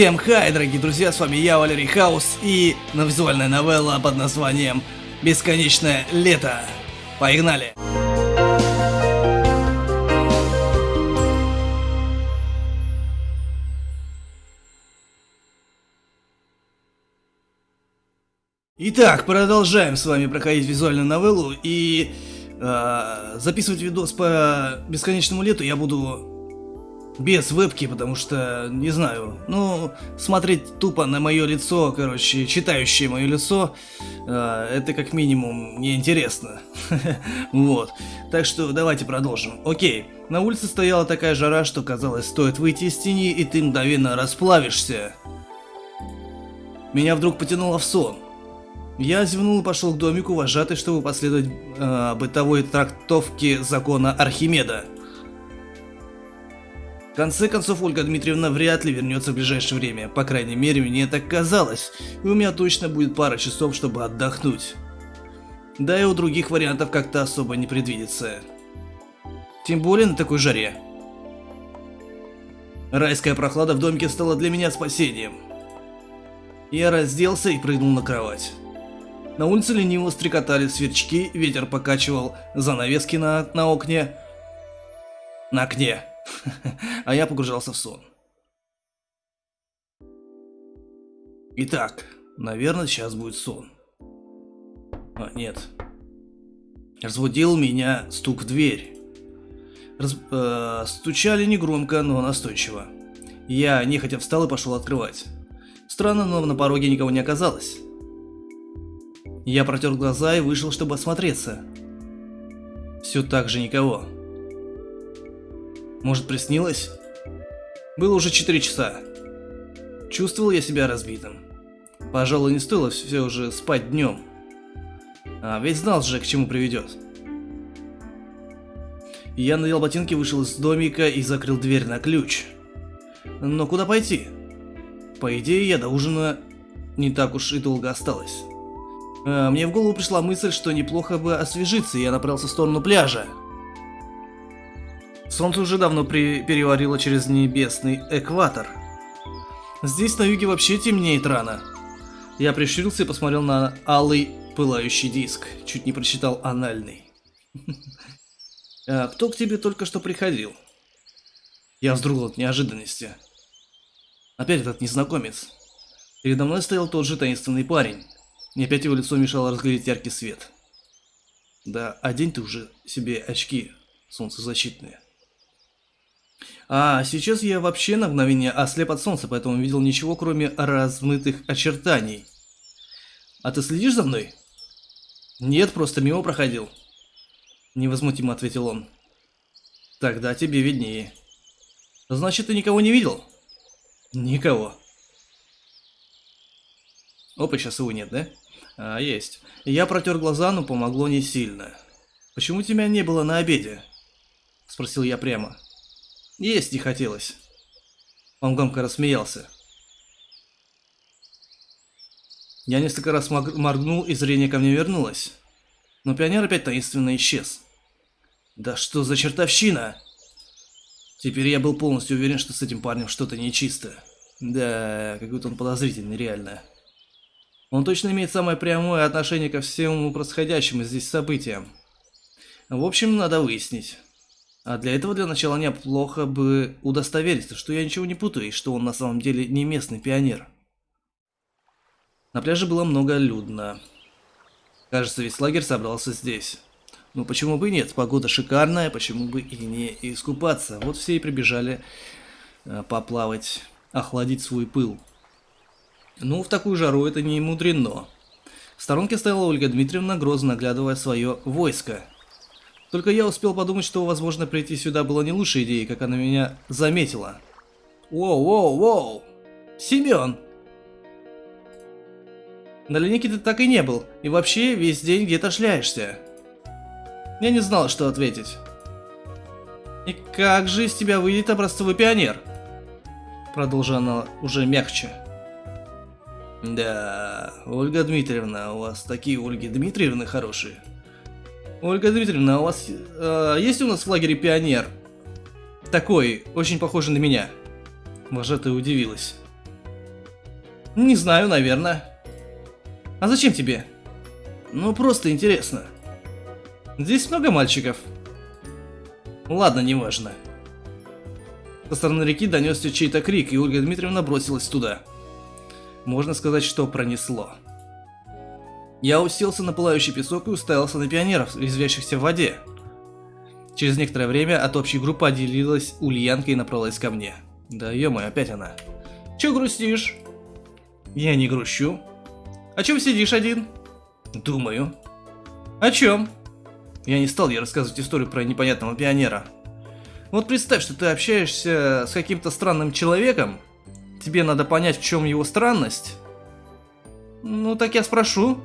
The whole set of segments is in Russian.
Всем хай, дорогие друзья, с вами я, Валерий Хаус, и визуальная новелла под названием «Бесконечное лето». Погнали! Итак, продолжаем с вами проходить визуальную новеллу, и э, записывать видос по бесконечному лету я буду без вебки, потому что, не знаю, ну, смотреть тупо на мое лицо, короче, читающее мое лицо, э, это как минимум неинтересно. вот. Так что давайте продолжим. Окей. На улице стояла такая жара, что казалось, стоит выйти из тени, и ты мгновенно расплавишься. Меня вдруг потянуло в сон. Я зевнул и пошел к домику вожатой, чтобы последовать э, бытовой трактовке закона Архимеда. В конце концов, Ольга Дмитриевна вряд ли вернется в ближайшее время. По крайней мере, мне так казалось. И у меня точно будет пара часов, чтобы отдохнуть. Да и у других вариантов как-то особо не предвидится. Тем более на такой жаре. Райская прохлада в домике стала для меня спасением. Я разделся и прыгнул на кровать. На улице лениво стрекотали сверчки, ветер покачивал занавески на, на окне. На окне. а я погружался в сон. Итак, наверное, сейчас будет сон. А, нет. Разбудил меня стук в дверь. Раз, э, стучали негромко, но настойчиво. Я нехотя встал и пошел открывать. Странно, но на пороге никого не оказалось. Я протер глаза и вышел, чтобы осмотреться. Все так же никого. Может, приснилось? Было уже 4 часа. Чувствовал я себя разбитым. Пожалуй, не стоило все уже спать днем. А ведь знал же, к чему приведет. Я надел ботинки, вышел из домика и закрыл дверь на ключ. Но куда пойти? По идее, я до ужина не так уж и долго осталось. А, мне в голову пришла мысль, что неплохо бы освежиться, и я направился в сторону пляжа. Солнце уже давно при... переварило через небесный экватор. Здесь на юге вообще темнеет рано. Я прищурился и посмотрел на алый пылающий диск. Чуть не прочитал анальный. А кто к тебе только что приходил? Я вздрогнул от неожиданности. Опять этот незнакомец. Передо мной стоял тот же таинственный парень. И опять его лицо мешало разглядеть яркий свет. Да, одень ты уже себе очки солнцезащитные. А сейчас я вообще на мгновение ослеп от солнца, поэтому видел ничего, кроме размытых очертаний. А ты следишь за мной? Нет, просто мимо проходил. Невозмутимо ответил он. Тогда тебе виднее. Значит, ты никого не видел? Никого. Опа, сейчас его нет, да? А, есть. Я протер глаза, но помогло не сильно. Почему тебя не было на обеде? Спросил я прямо. Есть не хотелось. Он громко рассмеялся. Я несколько раз моргнул, и зрение ко мне вернулось. Но пионер опять таинственно исчез. Да что за чертовщина? Теперь я был полностью уверен, что с этим парнем что-то нечисто. Да, какой-то он подозрительный, реально. Он точно имеет самое прямое отношение ко всему происходящему здесь событиям. В общем, надо выяснить. А для этого для начала неплохо бы удостовериться, что я ничего не путаю, и что он на самом деле не местный пионер. На пляже было много людно. Кажется, весь лагерь собрался здесь. Ну почему бы и нет, погода шикарная, почему бы и не искупаться. Вот все и прибежали э, поплавать, охладить свой пыл. Ну, в такую жару это не мудрено. В сторонке стояла Ольга Дмитриевна, грозно оглядывая свое войско. Только я успел подумать, что, возможно, прийти сюда было не лучшей идеей, как она меня заметила. Воу-воу-воу! Семен! На линейке ты так и не был, и вообще весь день где-то шляешься. Я не знал, что ответить. И как же из тебя выйдет образцовый пионер? Продолжила она уже мягче. Да, Ольга Дмитриевна, у вас такие Ольги Дмитриевны хорошие. Ольга Дмитриевна, у вас э, есть у нас в лагере пионер? Такой, очень похожий на меня. Вожатая удивилась. Не знаю, наверное. А зачем тебе? Ну, просто интересно. Здесь много мальчиков. Ладно, неважно. Со стороны реки донесся чей-то крик, и Ольга Дмитриевна бросилась туда. Можно сказать, что пронесло. Я уселся на пылающий песок и уставился на пионеров, резвящихся в воде. Через некоторое время от общей группы отделилась Ульянка и направилась ко мне. Да ё опять она. Чё грустишь? Я не грущу. О чем сидишь один? Думаю. О чем? Я не стал ей рассказывать историю про непонятного пионера. Вот представь, что ты общаешься с каким-то странным человеком, тебе надо понять, в чем его странность. Ну, так я спрошу.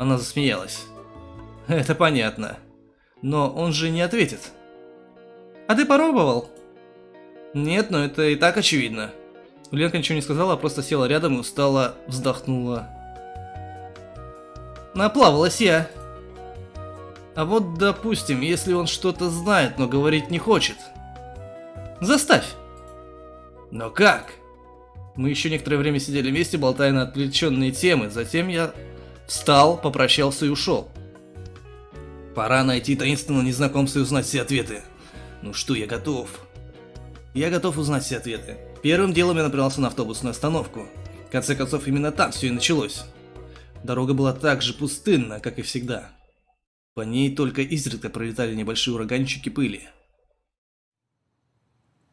Она засмеялась. Это понятно. Но он же не ответит. А ты попробовал? Нет, но это и так очевидно. Ленка ничего не сказала, а просто села рядом и устало вздохнула. Наплавалась я. А вот, допустим, если он что-то знает, но говорить не хочет. Заставь. Но как? Мы еще некоторое время сидели вместе, болтая на отвлеченные темы. Затем я встал, попрощался и ушел. Пора найти таинственного незнакомца и узнать все ответы. Ну что, я готов. Я готов узнать все ответы. Первым делом я направился на автобусную остановку. В конце концов, именно там все и началось. Дорога была так же пустынна, как и всегда. По ней только изредка пролетали небольшие ураганчики пыли.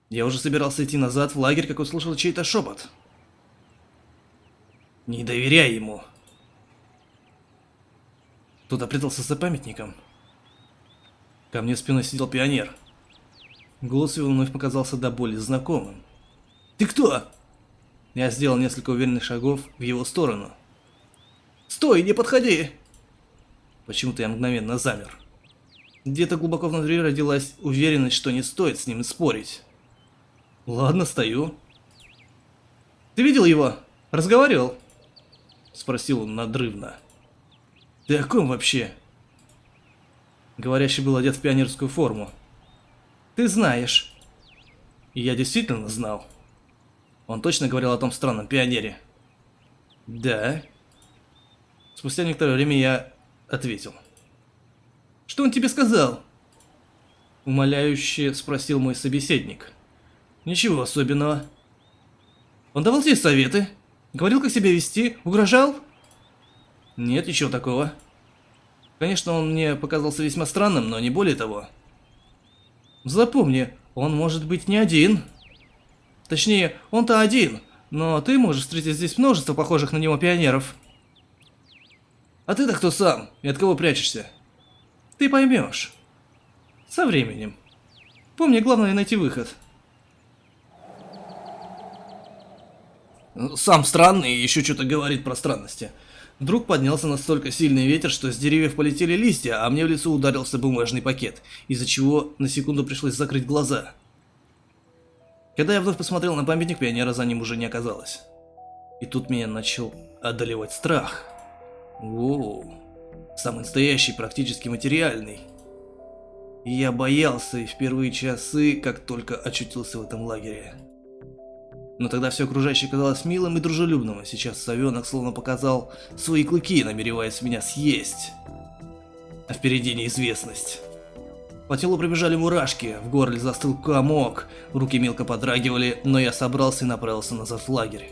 Я уже собирался идти назад в лагерь, как услышал чей-то шепот. «Не доверяй ему!» Кто-то прятался за памятником. Ко мне спиной сидел пионер. Голос его вновь показался до боли знакомым. «Ты кто?» Я сделал несколько уверенных шагов в его сторону. «Стой, не подходи!» Почему-то я мгновенно замер. Где-то глубоко внутри родилась уверенность, что не стоит с ним спорить. Ладно, стою. «Ты видел его? Разговаривал?» Спросил он надрывно. «Ты о ком вообще?» Говорящий был одет в пионерскую форму. «Ты знаешь». Я действительно знал. Он точно говорил о том странном пионере. Да. Спустя некоторое время я ответил. Что он тебе сказал? Умоляюще спросил мой собеседник. Ничего особенного. Он давал тебе советы? Говорил, как себя вести? Угрожал? Нет, ничего такого. Конечно, он мне показался весьма странным, но не более того. Запомни, он может быть не один. Точнее, он-то один, но ты можешь встретить здесь множество похожих на него пионеров. А ты-то кто сам? И от кого прячешься? Ты поймешь. Со временем. Помни, главное найти выход. Сам странный и еще что-то говорит про странности. Вдруг поднялся настолько сильный ветер, что с деревьев полетели листья, а мне в лицо ударился бумажный пакет, из-за чего на секунду пришлось закрыть глаза. Когда я вновь посмотрел на памятник, пионера за ним уже не оказалось. И тут меня начал одолевать страх. Воу, самый настоящий, практически материальный. И я боялся и в первые часы, как только очутился в этом лагере. Но тогда все окружающее казалось милым и дружелюбным, а сейчас совенок словно показал свои клыки, намереваясь меня съесть. А впереди неизвестность. По телу пробежали мурашки, в горле застыл комок, руки мелко подрагивали, но я собрался и направился назад в лагерь.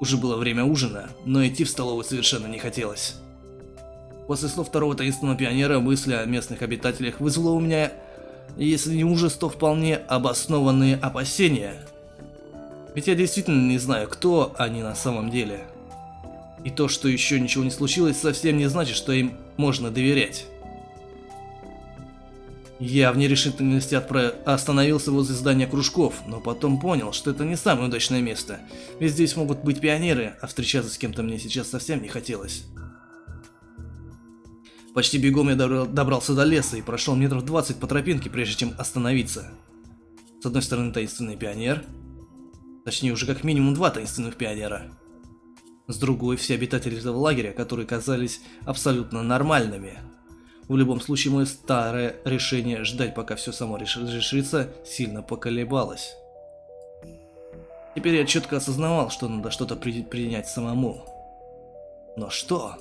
Уже было время ужина, но идти в столовую совершенно не хотелось. После слов второго таинственного пионера мысли о местных обитателях вызвало у меня, если не ужас, то вполне обоснованные опасения. Ведь я действительно не знаю, кто они на самом деле. И то, что еще ничего не случилось, совсем не значит, что им можно доверять. Я в нерешительности отправ... остановился возле здания кружков, но потом понял, что это не самое удачное место, ведь здесь могут быть пионеры, а встречаться с кем-то мне сейчас совсем не хотелось. Почти бегом я добрался до леса и прошел метров 20 по тропинке, прежде чем остановиться. С одной стороны таинственный пионер, точнее уже как минимум два таинственных пионера. С другой все обитатели этого лагеря, которые казались абсолютно нормальными. В любом случае, мое старое решение ждать, пока все само решится, сильно поколебалось. Теперь я четко осознавал, что надо что-то при принять самому. Но что?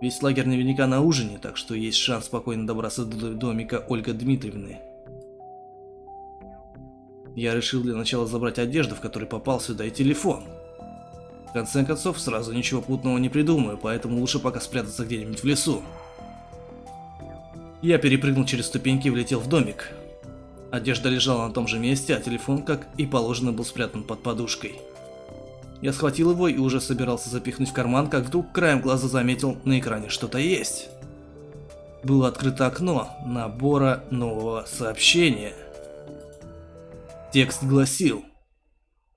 Весь лагерь наверняка на ужине, так что есть шанс спокойно добраться до домика Ольга Дмитриевны. Я решил для начала забрать одежду, в которой попал сюда, и телефон. В конце концов, сразу ничего путного не придумаю, поэтому лучше пока спрятаться где-нибудь в лесу. Я перепрыгнул через ступеньки и влетел в домик. Одежда лежала на том же месте, а телефон, как и положено, был спрятан под подушкой. Я схватил его и уже собирался запихнуть в карман, как вдруг краем глаза заметил, на экране что-то есть. Было открыто окно набора нового сообщения. Текст гласил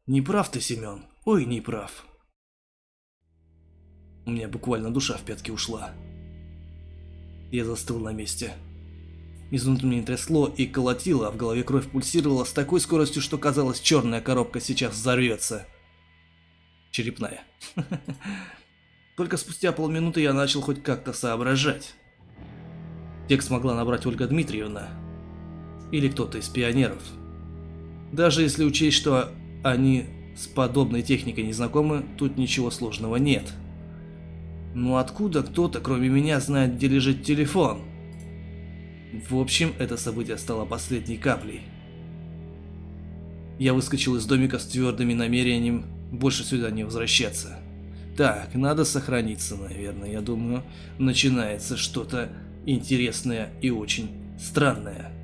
«Не прав ты, Семен, ой, не прав». У меня буквально душа в пятки ушла. Я застыл на месте. Изнутри меня трясло и колотило, а в голове кровь пульсировала с такой скоростью, что казалось, черная коробка сейчас взорвется. Черепная. Только спустя полминуты я начал хоть как-то соображать. Текст могла набрать Ольга Дмитриевна. Или кто-то из пионеров. Даже если учесть, что они с подобной техникой не знакомы, тут ничего сложного нет. Но откуда кто-то, кроме меня, знает, где лежит телефон? В общем, это событие стало последней каплей. Я выскочил из домика с твердыми намерением больше сюда не возвращаться. Так, надо сохраниться, наверное, я думаю, начинается что-то интересное и очень странное.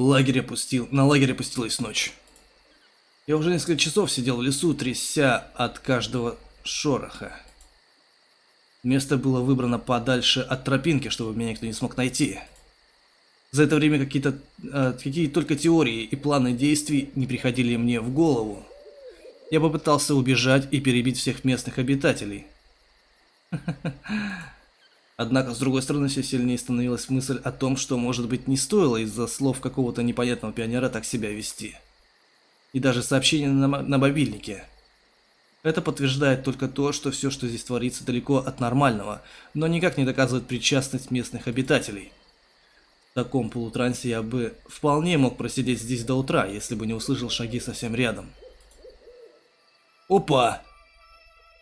Лагерь опустил, на лагерь опустилась ночь. Я уже несколько часов сидел в лесу, тряся от каждого шороха. Место было выбрано подальше от тропинки, чтобы меня никто не смог найти. За это время какие-то э, какие только теории и планы действий не приходили мне в голову. Я попытался убежать и перебить всех местных обитателей. Однако, с другой стороны, все сильнее становилась мысль о том, что, может быть, не стоило из-за слов какого-то непонятного пионера так себя вести. И даже сообщение на, на мобильнике. Это подтверждает только то, что все, что здесь творится, далеко от нормального, но никак не доказывает причастность местных обитателей. В таком полутрансе я бы вполне мог просидеть здесь до утра, если бы не услышал шаги совсем рядом. Опа!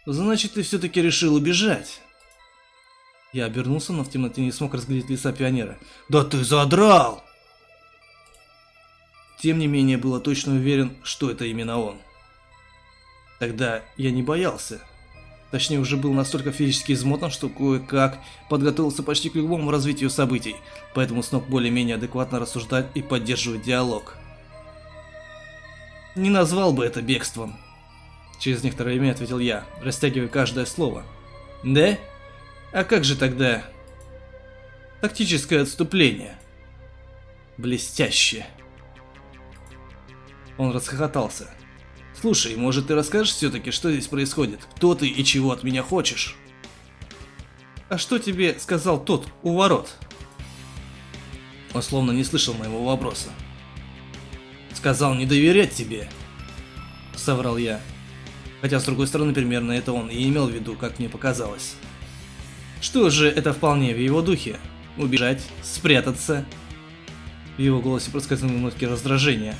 Значит, ты все-таки решил убежать. Я обернулся, но в темноте не смог разглядеть лица пионера. «Да ты задрал!» Тем не менее, было точно уверен, что это именно он. Тогда я не боялся. Точнее, уже был настолько физически измотан, что кое-как подготовился почти к любому развитию событий, поэтому смог более-менее адекватно рассуждать и поддерживать диалог. Не назвал бы это бегством. Через некоторое время ответил я, растягивая каждое слово. Да? А как же тогда... Тактическое отступление. Блестяще. Он расхохотался. Слушай, может ты расскажешь все-таки, что здесь происходит? Кто ты и чего от меня хочешь? А что тебе сказал тот у ворот? Он словно не слышал моего вопроса. Сказал не доверять тебе. Соврал я. Хотя, с другой стороны, примерно это он и имел в виду, как мне показалось. Что же, это вполне в его духе. Убежать, спрятаться. В его голосе проскользнули нотки раздражения.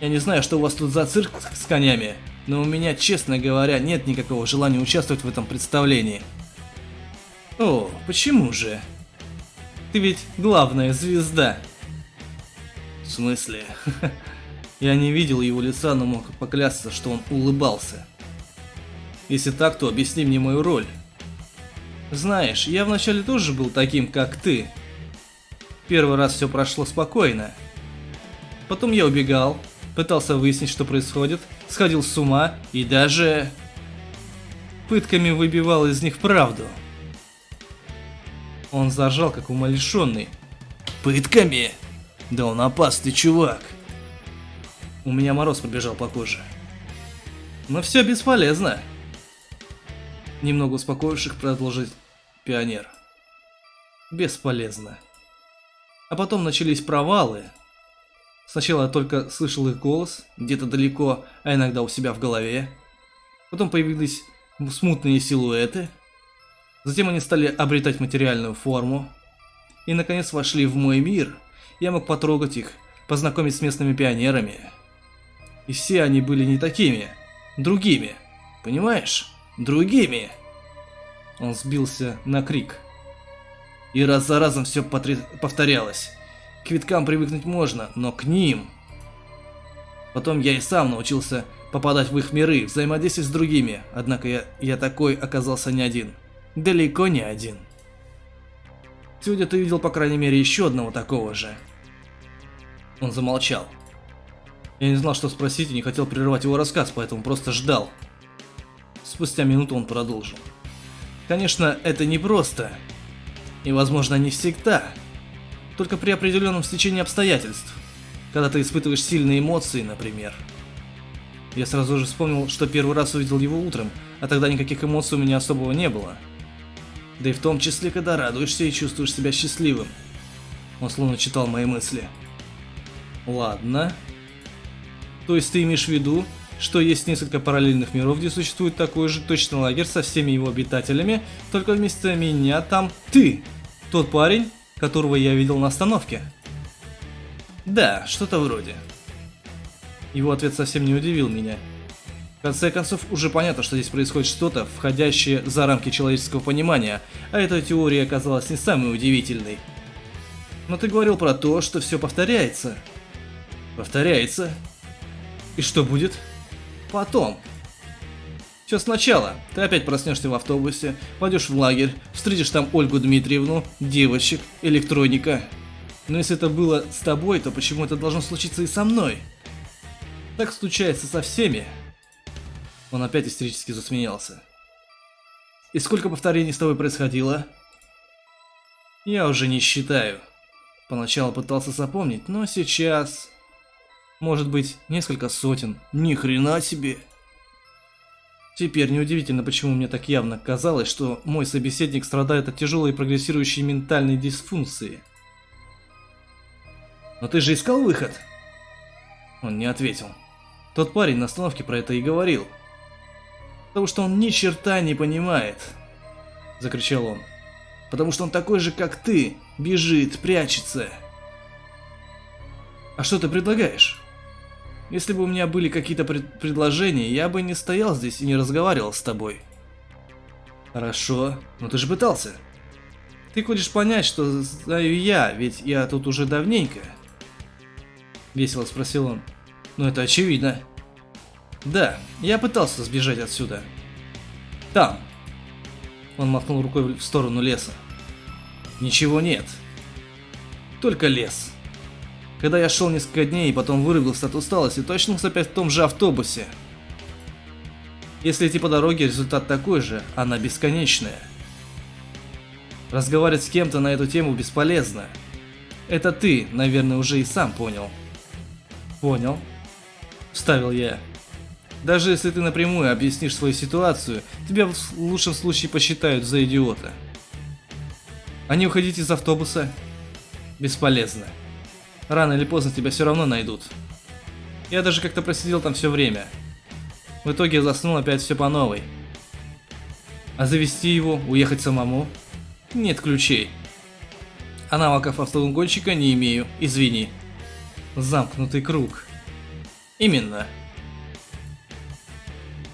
Я не знаю, что у вас тут за цирк с конями, но у меня, честно говоря, нет никакого желания участвовать в этом представлении. О, почему же? Ты ведь главная звезда. В смысле? Я не видел его лица, но мог поклясться, что он улыбался. Если так, то объясни мне мою роль. Знаешь, я вначале тоже был таким, как ты. Первый раз все прошло спокойно. Потом я убегал, пытался выяснить, что происходит, сходил с ума и даже... пытками выбивал из них правду. Он заржал, как умалишенный. «Пытками? Да он опасный чувак!» У меня мороз пробежал по коже. Но все бесполезно. Немного успокоивших продолжить пионер. Бесполезно. А потом начались провалы. Сначала я только слышал их голос, где-то далеко, а иногда у себя в голове. Потом появились смутные силуэты. Затем они стали обретать материальную форму. И наконец вошли в мой мир. Я мог потрогать их, познакомить с местными пионерами. И все они были не такими, другими. Понимаешь? Другими. Он сбился на крик. И раз за разом все повторялось. К виткам привыкнуть можно, но к ним... Потом я и сам научился попадать в их миры, взаимодействовать с другими, однако я, я такой оказался не один. Далеко не один. Сегодня ты видел, по крайней мере, еще одного такого же. Он замолчал. Я не знал, что спросить и не хотел прерывать его рассказ, поэтому просто ждал. Спустя минуту он продолжил. Конечно, это непросто. И, возможно, не всегда. Только при определенном стечении обстоятельств. Когда ты испытываешь сильные эмоции, например. Я сразу же вспомнил, что первый раз увидел его утром, а тогда никаких эмоций у меня особого не было. Да и в том числе, когда радуешься и чувствуешь себя счастливым. Он словно читал мои мысли. Ладно. То есть ты имеешь в виду, что есть несколько параллельных миров, где существует такой же точный лагерь со всеми его обитателями, только вместо меня там ты, тот парень, которого я видел на остановке. Да, что-то вроде. Его ответ совсем не удивил меня. В конце концов, уже понятно, что здесь происходит что-то, входящее за рамки человеческого понимания, а эта теория оказалась не самой удивительной. Но ты говорил про то, что все повторяется. Повторяется. И что будет? Потом. Все сначала. Ты опять проснешься в автобусе, пойдешь в лагерь, встретишь там Ольгу Дмитриевну, девочек, электроника. Но если это было с тобой, то почему это должно случиться и со мной? Так случается со всеми. Он опять истерически засмеялся. И сколько повторений с тобой происходило? Я уже не считаю. Поначалу пытался запомнить, но сейчас... Может быть, несколько сотен. Ни хрена себе. Теперь неудивительно, почему мне так явно казалось, что мой собеседник страдает от тяжелой прогрессирующей ментальной дисфункции. «Но ты же искал выход?» Он не ответил. Тот парень на остановке про это и говорил. «Потому что он ни черта не понимает!» Закричал он. «Потому что он такой же, как ты, бежит, прячется!» «А что ты предлагаешь?» Если бы у меня были какие-то пред предложения, я бы не стоял здесь и не разговаривал с тобой. Хорошо, но ты же пытался. Ты хочешь понять, что знаю я, ведь я тут уже давненько. Весело спросил он. Ну это очевидно. Да, я пытался сбежать отсюда. Там. Он махнул рукой в сторону леса. Ничего нет. Только лес. Когда я шел несколько дней и потом вырубился от усталости, то очнулся опять в том же автобусе. Если идти по дороге, результат такой же, она бесконечная. Разговаривать с кем-то на эту тему бесполезно. Это ты, наверное, уже и сам понял. Понял. Вставил я. Даже если ты напрямую объяснишь свою ситуацию, тебя в лучшем случае посчитают за идиота. А не уходить из автобуса? Бесполезно. Рано или поздно тебя все равно найдут. Я даже как-то просидел там все время. В итоге заснул опять все по новой. А завести его, уехать самому? Нет ключей. А навыков автогонщика не имею, извини. Замкнутый круг. Именно.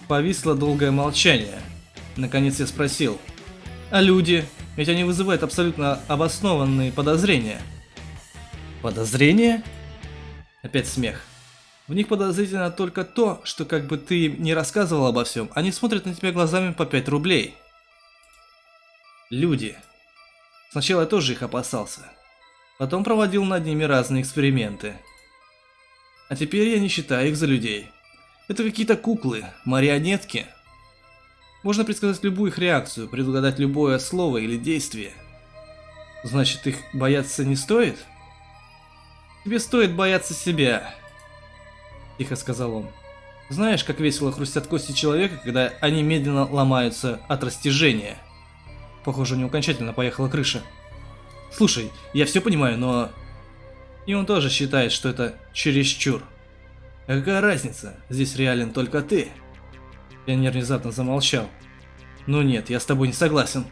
Повисло долгое молчание. Наконец я спросил. А люди? Ведь они вызывают абсолютно обоснованные подозрения. Подозрение? Опять смех. В них подозрительно только то, что как бы ты не рассказывал обо всем, они смотрят на тебя глазами по 5 рублей. Люди. Сначала я тоже их опасался. Потом проводил над ними разные эксперименты. А теперь я не считаю их за людей. Это какие-то куклы, марионетки. Можно предсказать любую их реакцию, предугадать любое слово или действие. Значит, их бояться не стоит? Тебе стоит бояться себя, тихо сказал он. Знаешь, как весело хрустят кости человека, когда они медленно ломаются от растяжения? Похоже, у него окончательно поехала крыша. Слушай, я все понимаю, но... И он тоже считает, что это чересчур. А какая разница? Здесь реален только ты. Пионер внезапно замолчал. Ну нет, я с тобой не согласен.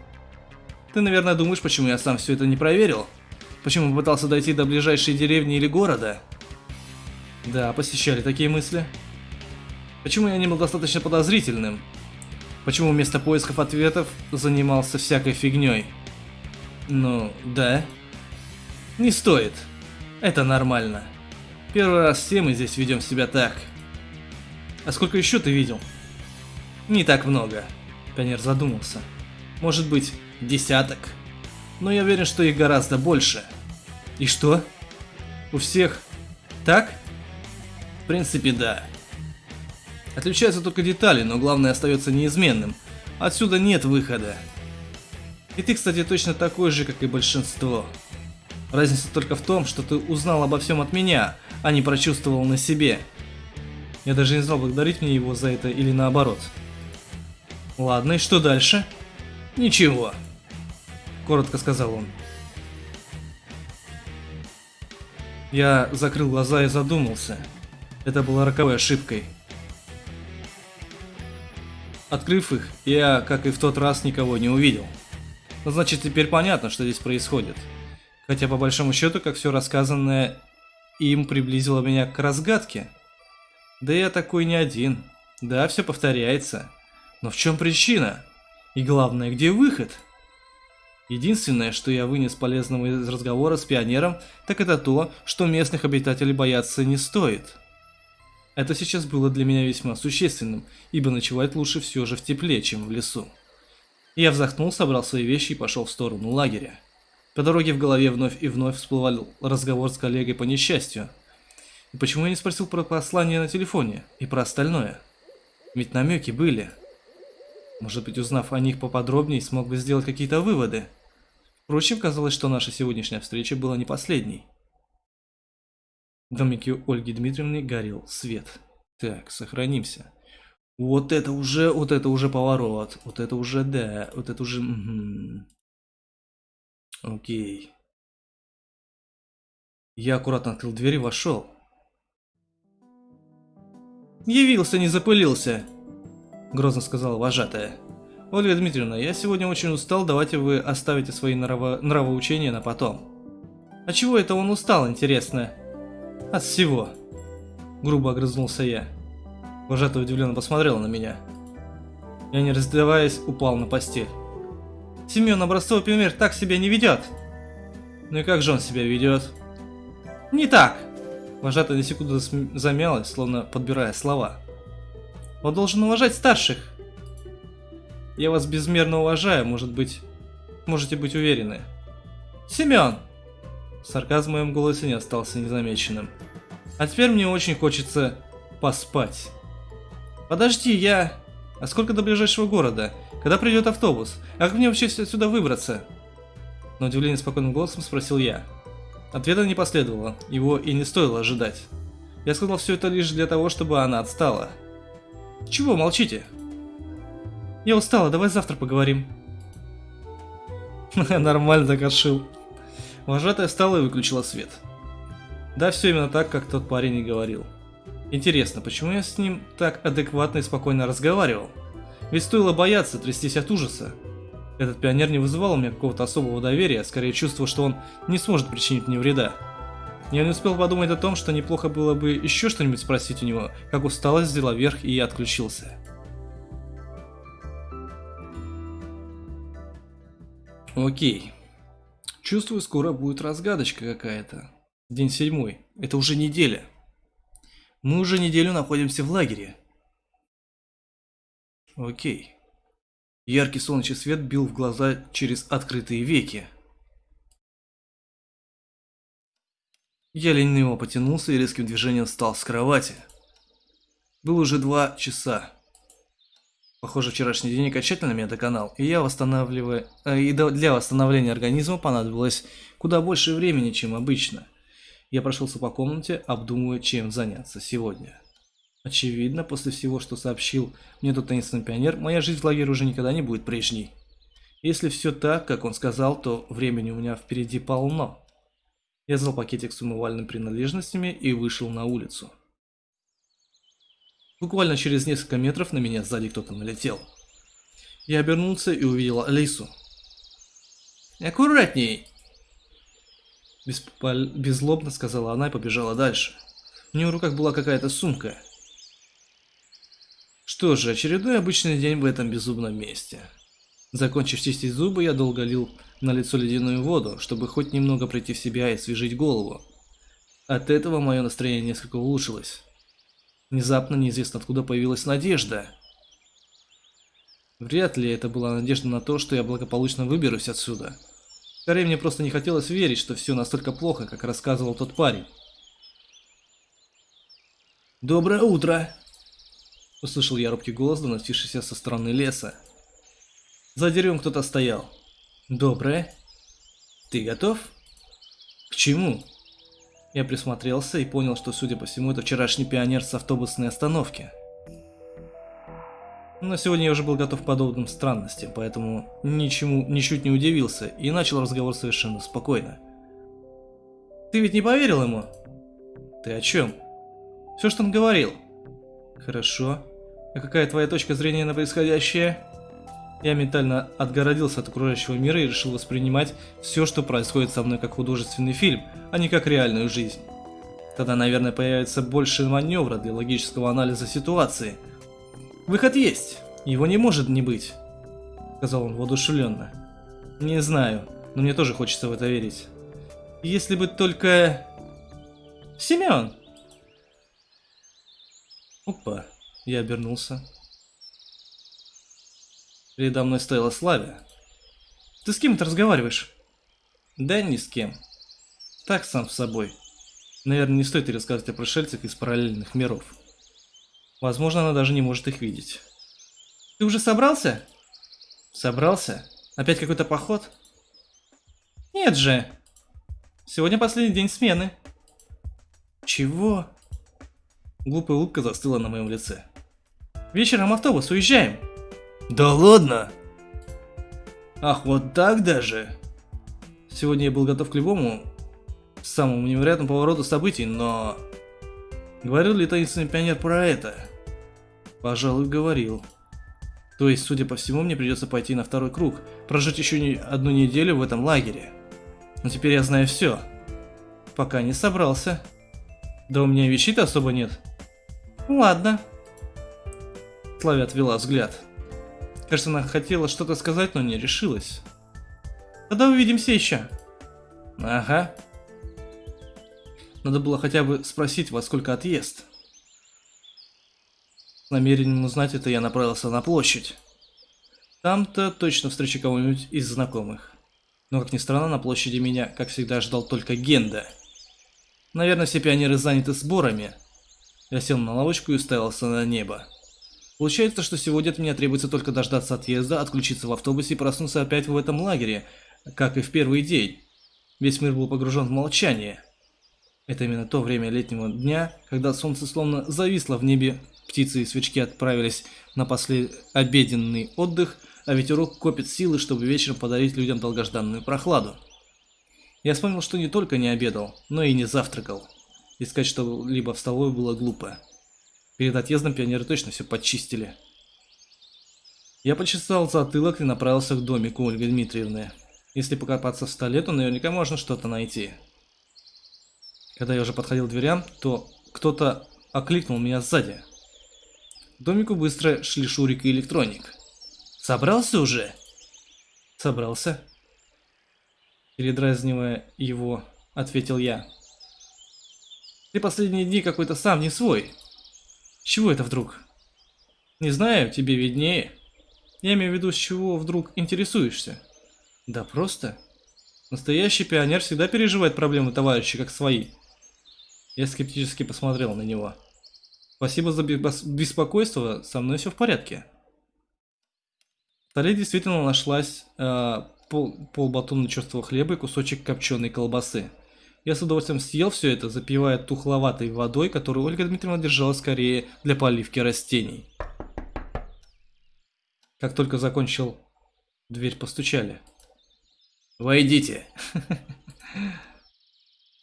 Ты, наверное, думаешь, почему я сам все это не проверил? Почему пытался дойти до ближайшей деревни или города? Да, посещали такие мысли. Почему я не был достаточно подозрительным? Почему вместо поисков ответов занимался всякой фигней? Ну, да. Не стоит. Это нормально. Первый раз все мы здесь ведем себя так. А сколько еще ты видел? Не так много. Пионер задумался. Может быть, десяток. Но я уверен, что их гораздо больше. И что? У всех так? В принципе, да. Отличаются только детали, но главное остается неизменным. Отсюда нет выхода. И ты, кстати, точно такой же, как и большинство. Разница только в том, что ты узнал обо всем от меня, а не прочувствовал на себе. Я даже не знал, благодарить мне его за это или наоборот. Ладно, и что дальше? Ничего. Коротко сказал он. Я закрыл глаза и задумался. Это было роковой ошибкой. Открыв их, я, как и в тот раз, никого не увидел. Но значит, теперь понятно, что здесь происходит. Хотя, по большому счету, как все рассказанное им приблизило меня к разгадке. Да я такой не один. Да, все повторяется. Но в чем причина? И главное, где выход? Единственное, что я вынес полезного из разговора с пионером, так это то, что местных обитателей бояться не стоит. Это сейчас было для меня весьма существенным, ибо ночевать лучше все же в тепле, чем в лесу. Я вздохнул, собрал свои вещи и пошел в сторону лагеря. По дороге в голове вновь и вновь всплывал разговор с коллегой по несчастью. И почему я не спросил про послание на телефоне и про остальное? Ведь намеки были. Может быть, узнав о них поподробнее, смог бы сделать какие-то выводы. Впрочем, казалось, что наша сегодняшняя встреча была не последней. В домике Ольги Дмитриевны горел свет. Так, сохранимся. Вот это уже, вот это уже поворот. Вот это уже, да, вот это уже... Угу. Окей. Я аккуратно открыл дверь и вошел. «Явился, не запылился!» Грозно сказала вожатая. «Ольга Дмитриевна, я сегодня очень устал, давайте вы оставите свои нраво... нравоучения на потом». «А чего это он устал, интересно?» От всего. Грубо огрызнулся я. Вожатая удивленно посмотрела на меня. Я, не раздеваясь, упал на постель. Семен образцовый пример так себя не ведет. Ну и как же он себя ведет? Не так. Вожатая на секунду замялась, словно подбирая слова. Он должен уважать старших. Я вас безмерно уважаю, может быть, можете быть уверены. Семен! Сарказм в моем голосе не остался незамеченным. А теперь мне очень хочется поспать. Подожди, я... А сколько до ближайшего города? Когда придет автобус? А как мне вообще отсюда выбраться? На удивление спокойным голосом спросил я. Ответа не последовало, его и не стоило ожидать. Я сказал все это лишь для того, чтобы она отстала. Чего молчите? Я устала, давай завтра поговорим. Нормально так отшил. Вожатая встала и выключила свет. Да, все именно так, как тот парень и говорил. Интересно, почему я с ним так адекватно и спокойно разговаривал? Ведь стоило бояться, трястись от ужаса. Этот пионер не вызывал у меня какого-то особого доверия, а скорее чувство, что он не сможет причинить мне вреда. Я не успел подумать о том, что неплохо было бы еще что-нибудь спросить у него, как усталость взяла верх и отключился. Окей. Чувствую, скоро будет разгадочка какая-то. День седьмой. Это уже неделя. Мы уже неделю находимся в лагере. Окей. Яркий солнечный свет бил в глаза через открытые веки. Я лениво потянулся и резким движением встал с кровати. Было уже два часа. Похоже, вчерашний день окончательно меня доконал, и я восстанавливая... Э, и для восстановления организма понадобилось куда больше времени, чем обычно. Я прошелся по комнате, обдумывая, чем заняться сегодня. Очевидно, после всего, что сообщил мне тот таинственный пионер, моя жизнь в лагере уже никогда не будет прежней. Если все так, как он сказал, то времени у меня впереди полно. Я взял пакетик с умывальными принадлежностями и вышел на улицу. Буквально через несколько метров на меня сзади кто-то налетел. Я обернулся и увидел Алису. Аккуратней!» Беспол... Беззлобно сказала она и побежала дальше. У нее в руках была какая-то сумка. Что же, очередной обычный день в этом беззубном месте. Закончив чистить зубы, я долго лил на лицо ледяную воду, чтобы хоть немного прийти в себя и освежить голову. От этого мое настроение несколько улучшилось. Внезапно, неизвестно откуда появилась надежда. Вряд ли это была надежда на то, что я благополучно выберусь отсюда. Скорее, мне просто не хотелось верить, что все настолько плохо, как рассказывал тот парень. «Доброе утро!» Услышал я робкий голос, доносившийся со стороны леса. За деревом кто-то стоял. «Доброе. Ты готов?» «К чему?» Я присмотрелся и понял, что, судя по всему, это вчерашний пионер с автобусной остановки. Но сегодня я уже был готов к подобным странностям, поэтому ничему, ничуть не удивился и начал разговор совершенно спокойно. «Ты ведь не поверил ему?» «Ты о чем?» «Все, что он говорил». «Хорошо. А какая твоя точка зрения на происходящее?» Я ментально отгородился от окружающего мира и решил воспринимать все, что происходит со мной как художественный фильм, а не как реальную жизнь. Тогда, наверное, появится больше маневра для логического анализа ситуации – Выход есть. Его не может не быть. Сказал он воодушевленно. Не знаю, но мне тоже хочется в это верить. Если бы только... Семен! Опа, я обернулся. Передо мной стояла Славя. Ты с кем-то разговариваешь? Да ни с кем. Так сам с собой. Наверное, не стоит рассказывать о пришельцах из параллельных миров. Возможно, она даже не может их видеть. Ты уже собрался? Собрался? Опять какой-то поход? Нет же. Сегодня последний день смены. Чего? Глупая улыбка застыла на моем лице. Вечером автобус, уезжаем. Да ладно? Ах, вот так даже? Сегодня я был готов к любому самому невероятному повороту событий, но... Говорил ли таинственный пионер про это? Пожалуй, говорил. То есть, судя по всему, мне придется пойти на второй круг, прожить еще не одну неделю в этом лагере. Но теперь я знаю все. Пока не собрался. Да у меня вещей-то особо нет. Ладно. Славя отвела взгляд. Кажется, она хотела что-то сказать, но не решилась. Тогда увидимся еще. Ага. Надо было хотя бы спросить, во сколько отъезд намерением узнать это, я направился на площадь. Там-то точно встречу кого-нибудь из знакомых. Но, как ни странно, на площади меня, как всегда, ждал только Генда. Наверное, все пионеры заняты сборами. Я сел на лавочку и уставился на небо. Получается, что сегодня от меня требуется только дождаться отъезда, отключиться в автобусе и проснуться опять в этом лагере, как и в первый день. Весь мир был погружен в молчание. Это именно то время летнего дня, когда солнце словно зависло в небе Птицы и свечки отправились на послеобеденный отдых, а ветерок копит силы, чтобы вечером подарить людям долгожданную прохладу. Я вспомнил, что не только не обедал, но и не завтракал. Искать что-либо в столовой было глупо. Перед отъездом пионеры точно все подчистили. Я почесал затылок и направился к домику Ольги Дмитриевны. Если покопаться в столе, то наверняка можно что-то найти. Когда я уже подходил к дверям, то кто-то окликнул меня сзади. К домику быстро шли Шурик и Электроник. «Собрался уже?» «Собрался». Передразнивая его, ответил я. «Ты последние дни какой-то сам не свой. Чего это вдруг?» «Не знаю, тебе виднее. Я имею в виду, с чего вдруг интересуешься?» «Да просто. Настоящий пионер всегда переживает проблемы товарища как свои». Я скептически посмотрел на него. Спасибо за беспокойство, со мной все в порядке. В столе действительно нашлась э, пол, полбатона черствого хлеба и кусочек копченой колбасы. Я с удовольствием съел все это, запивая тухловатой водой, которую Ольга Дмитриевна держала скорее для поливки растений. Как только закончил, дверь постучали. «Войдите!»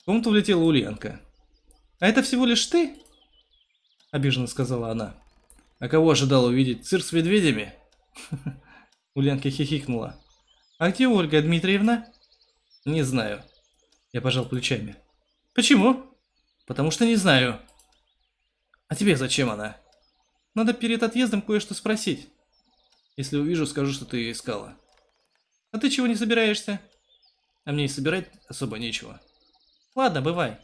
В комнату влетела Ульянка. «А это всего лишь ты?» — обиженно сказала она. «А кого ожидал увидеть? Цирк с медведями?» Ульянка хихикнула. А где Ольга Дмитриевна? Не знаю. Я пожал плечами. Почему? Потому что не знаю. А тебе зачем она? Надо перед отъездом кое-что спросить. Если увижу, скажу, что ты ее искала. А ты чего не собираешься? А мне и собирать особо нечего. Ладно, бывай.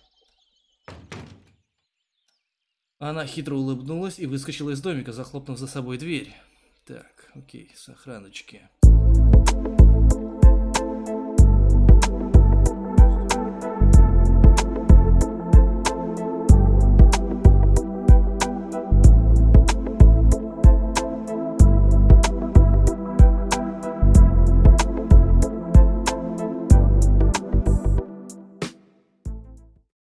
Она хитро улыбнулась и выскочила из домика, захлопнув за собой дверь. Так, окей, сохраночки.